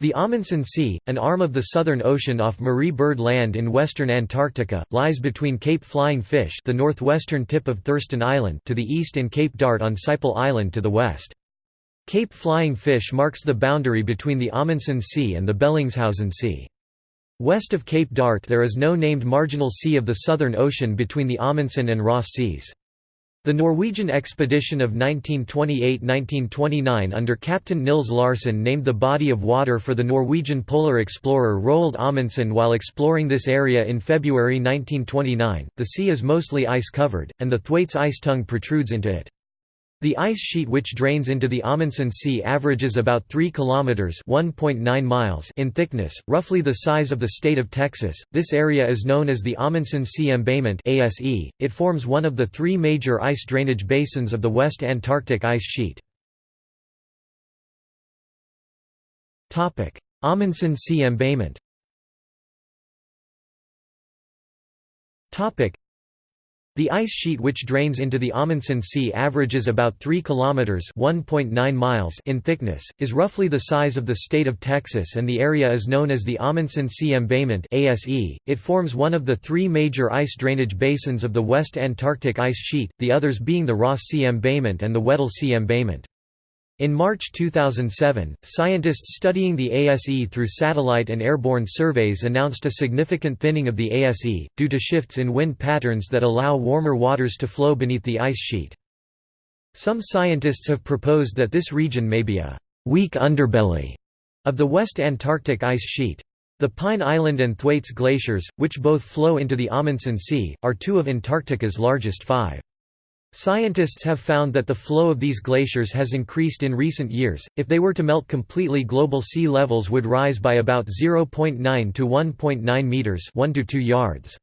The Amundsen Sea, an arm of the Southern Ocean off Marie Byrd Land in western Antarctica, lies between Cape Flying Fish the northwestern tip of Thurston Island to the east and Cape Dart on Siple Island to the west. Cape Flying Fish marks the boundary between the Amundsen Sea and the Bellingshausen Sea. West of Cape Dart there is no named marginal sea of the Southern Ocean between the Amundsen and Ross Seas. The Norwegian expedition of 1928–1929 under Captain Nils Larsen named the body of water for the Norwegian polar explorer Roald Amundsen while exploring this area in February 1929. The sea is mostly ice-covered, and the Thwaites ice tongue protrudes into it. The ice sheet which drains into the Amundsen Sea averages about 3 kilometers (1.9 miles) in thickness, roughly the size of the state of Texas. This area is known as the Amundsen Sea Embayment (ASE). It forms one of the three major ice drainage basins of the West Antarctic ice sheet. Topic: Amundsen Sea Embayment. Topic: the ice sheet which drains into the Amundsen Sea averages about 3 kilometers (1.9 miles) in thickness, is roughly the size of the state of Texas and the area is known as the Amundsen Sea Embayment (ASE). It forms one of the three major ice drainage basins of the West Antarctic ice sheet, the others being the Ross Sea Embayment and the Weddell Sea Embayment. In March 2007, scientists studying the ASE through satellite and airborne surveys announced a significant thinning of the ASE, due to shifts in wind patterns that allow warmer waters to flow beneath the ice sheet. Some scientists have proposed that this region may be a «weak underbelly» of the West Antarctic ice sheet. The Pine Island and Thwaites glaciers, which both flow into the Amundsen Sea, are two of Antarctica's largest five. Scientists have found that the flow of these glaciers has increased in recent years. If they were to melt completely, global sea levels would rise by about 0.9 to 1.9 meters, 1 to 2 yards.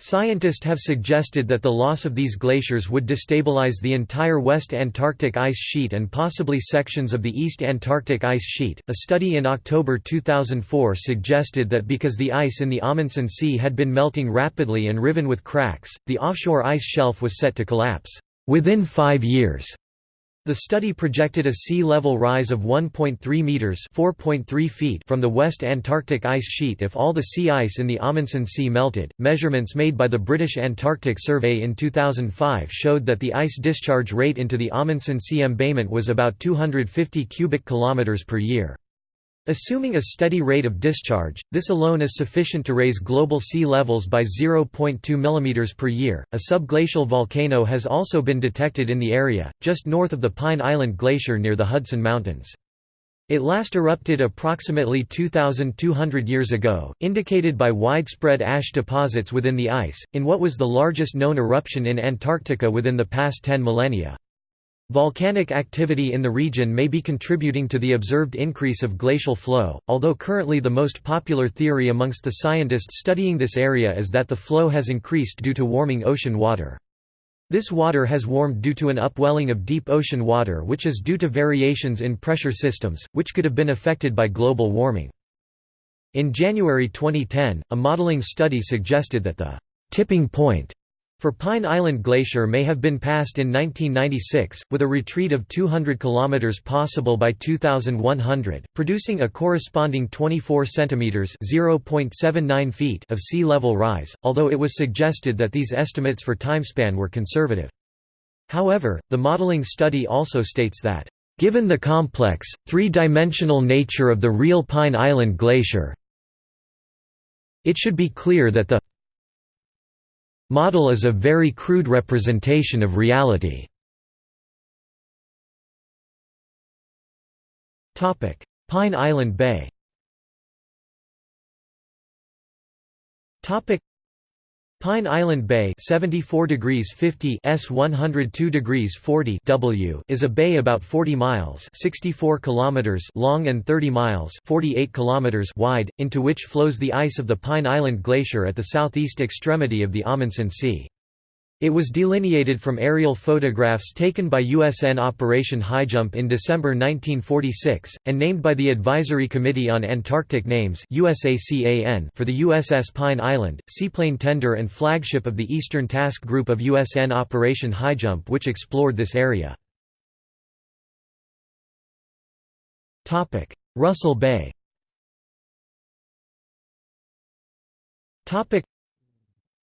Scientists have suggested that the loss of these glaciers would destabilize the entire West Antarctic ice sheet and possibly sections of the East Antarctic ice sheet. A study in October 2004 suggested that because the ice in the Amundsen Sea had been melting rapidly and riven with cracks, the offshore ice shelf was set to collapse within five years. The study projected a sea level rise of 1.3 meters (4.3 feet) from the West Antarctic ice sheet if all the sea ice in the Amundsen Sea melted. Measurements made by the British Antarctic Survey in 2005 showed that the ice discharge rate into the Amundsen Sea embayment was about 250 cubic kilometers per year. Assuming a steady rate of discharge, this alone is sufficient to raise global sea levels by 0.2 mm per year. A subglacial volcano has also been detected in the area, just north of the Pine Island Glacier near the Hudson Mountains. It last erupted approximately 2,200 years ago, indicated by widespread ash deposits within the ice, in what was the largest known eruption in Antarctica within the past 10 millennia. Volcanic activity in the region may be contributing to the observed increase of glacial flow, although currently the most popular theory amongst the scientists studying this area is that the flow has increased due to warming ocean water. This water has warmed due to an upwelling of deep ocean water which is due to variations in pressure systems, which could have been affected by global warming. In January 2010, a modeling study suggested that the tipping point for Pine Island Glacier may have been passed in 1996, with a retreat of 200 km possible by 2100, producing a corresponding 24 cm (0.79 feet) of sea level rise, although it was suggested that these estimates for timespan were conservative. However, the modeling study also states that, "...given the complex, three-dimensional nature of the real Pine Island Glacier, it should be clear that the Model is a very crude representation of reality. Pine Island Bay Pine Island Bay 74 degrees 50 S 102 degrees 40 W is a bay about 40 miles 64 kilometers long and 30 miles 48 kilometers wide, into which flows the ice of the Pine Island Glacier at the southeast extremity of the Amundsen Sea. It was delineated from aerial photographs taken by USN Operation Highjump in December 1946, and named by the Advisory Committee on Antarctic Names for the USS Pine Island, seaplane tender and flagship of the Eastern Task Group of USN Operation Highjump which explored this area. Russell Bay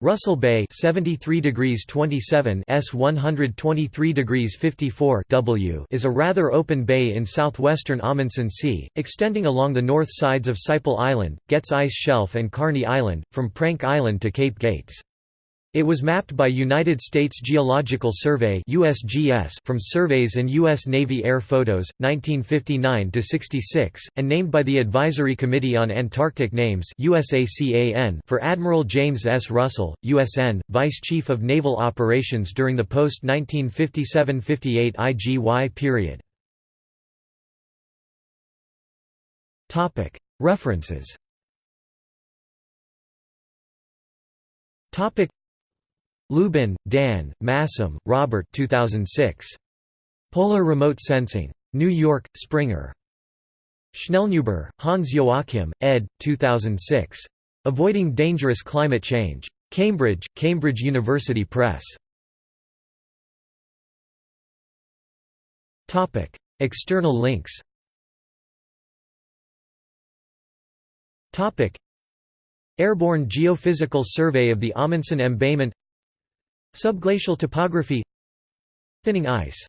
Russell Bay 73 degrees 27 S 123 degrees 54 W is a rather open bay in southwestern Amundsen Sea, extending along the north sides of Siple Island, Getz Ice Shelf and Carney Island, from Prank Island to Cape Gates. It was mapped by United States Geological Survey USGS from surveys and U.S. Navy air photos, 1959–66, and named by the Advisory Committee on Antarctic Names for Admiral James S. Russell, USN, Vice Chief of Naval Operations during the post-1957–58 IGY period. References Lubin, Dan, Massom, Robert 2006. Polar Remote Sensing. New York, Springer. Schellnhuber, Hans Joachim, ed. 2006. Avoiding Dangerous Climate Change. Cambridge, Cambridge University Press. External links Airborne Geophysical Survey of the Amundsen Embayment Subglacial topography Thinning ice